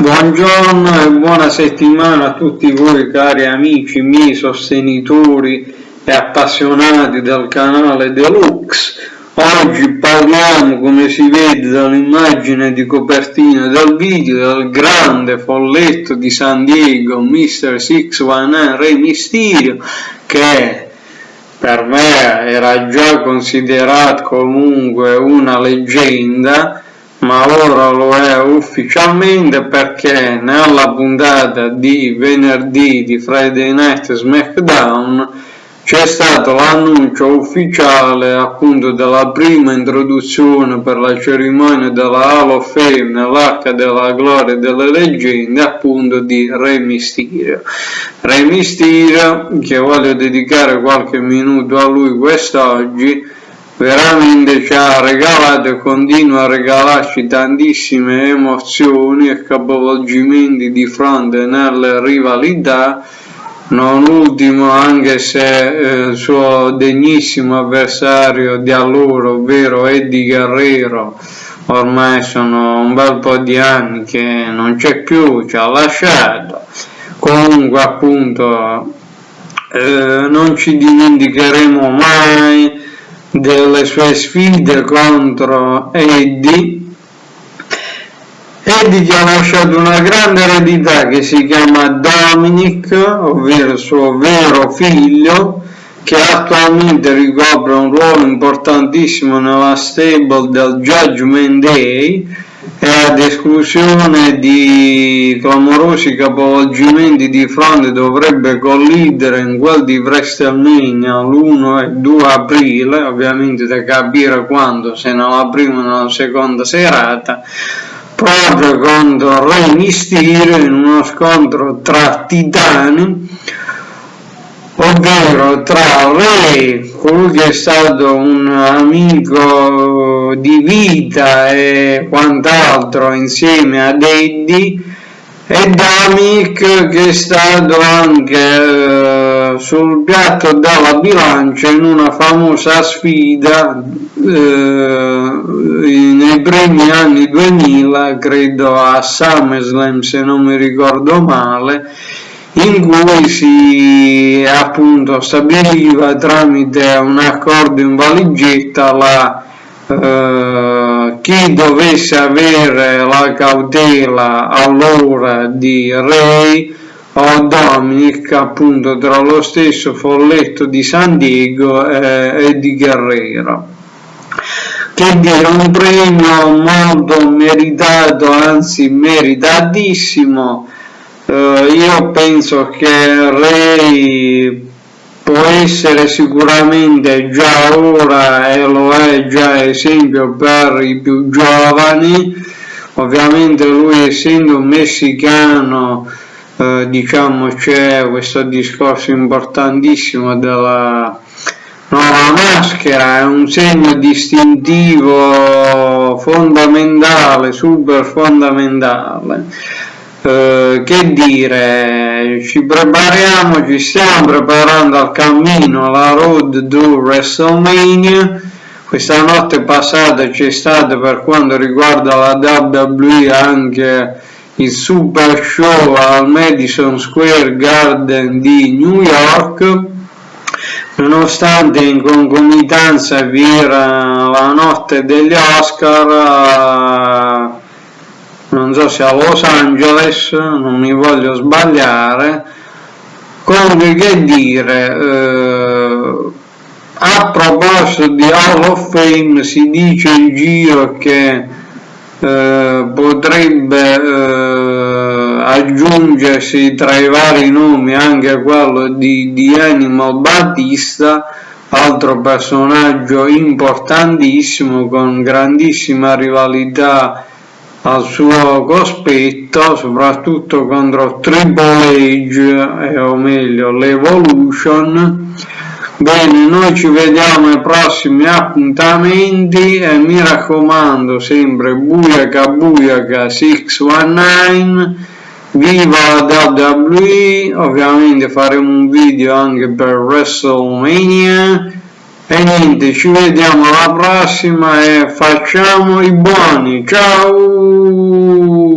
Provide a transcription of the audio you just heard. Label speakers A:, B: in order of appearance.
A: Buongiorno e buona settimana a tutti voi cari amici miei sostenitori e appassionati del canale Deluxe. Oggi parliamo, come si vede dall'immagine di copertina del video, del grande folletto di San Diego, Mr. 619 Re Mysterio, che per me era già considerato comunque una leggenda ma ora lo è ufficialmente perché nella puntata di venerdì di Friday Night SmackDown c'è stato l'annuncio ufficiale appunto della prima introduzione per la cerimonia della Hall of Fame nell'arca della gloria delle leggende appunto di Re Mysterio. Re Mysterio che voglio dedicare qualche minuto a lui quest'oggi veramente ci ha regalato e continua a regalarci tantissime emozioni e capovolgimenti di fronte nelle rivalità non ultimo anche se eh, il suo degnissimo avversario di allora ovvero Eddie Guerrero ormai sono un bel po' di anni che non c'è più, ci ha lasciato. Comunque appunto eh, non ci dimenticheremo mai delle sue sfide contro Eddie Eddie gli ha lasciato una grande eredità che si chiama Dominic, ovvero suo vero figlio, che attualmente ricopre un ruolo importantissimo nella stable del Judgment Day e ad esclusione di clamorosi capovolgimenti di fronte dovrebbe collidere in quel di WrestleMania l'1 e 2 aprile, ovviamente da capire quando, se nella prima o nella seconda serata, proprio contro Re Mysterio in uno scontro tra titani ovvero tra Ray, colui che è stato un amico di vita e quant'altro insieme ad Eddie, e Damik che è stato anche eh, sul piatto della bilancia in una famosa sfida eh, nei primi anni 2000, credo a SummerSlam se non mi ricordo male, in cui si appunto stabiliva tramite un accordo in valigetta la, eh, chi dovesse avere la cautela allora di Ray o Dominic appunto tra lo stesso folletto di San Diego e, e di Guerrero. Che dire un premio molto meritato anzi meritatissimo eh, io penso che Ray può essere sicuramente già ora e lo è già esempio per i più giovani. Ovviamente lui essendo un messicano eh, diciamo c'è questo discorso importantissimo della nuova maschera è un segno distintivo fondamentale super fondamentale eh, che dire, ci prepariamo, ci stiamo preparando al cammino alla road to WrestleMania. Questa notte passata c'è stato per quanto riguarda la WWE anche il super show al Madison Square Garden di New York nonostante in concomitanza vi era la notte degli Oscar non so se a Los Angeles, non mi voglio sbagliare, comunque che dire, eh, a proposito di Hall of Fame si dice in giro che eh, potrebbe eh, aggiungersi tra i vari nomi anche quello di, di Animal Battista altro personaggio importantissimo con grandissima rivalità al suo cospetto soprattutto contro Triple H eh, o meglio l'Evolution. Bene noi ci vediamo ai prossimi appuntamenti e mi raccomando sempre buiaca buiaca 619 viva WWE ovviamente faremo un video anche per WrestleMania e niente ci vediamo alla prossima e facciamo i buoni. Ciao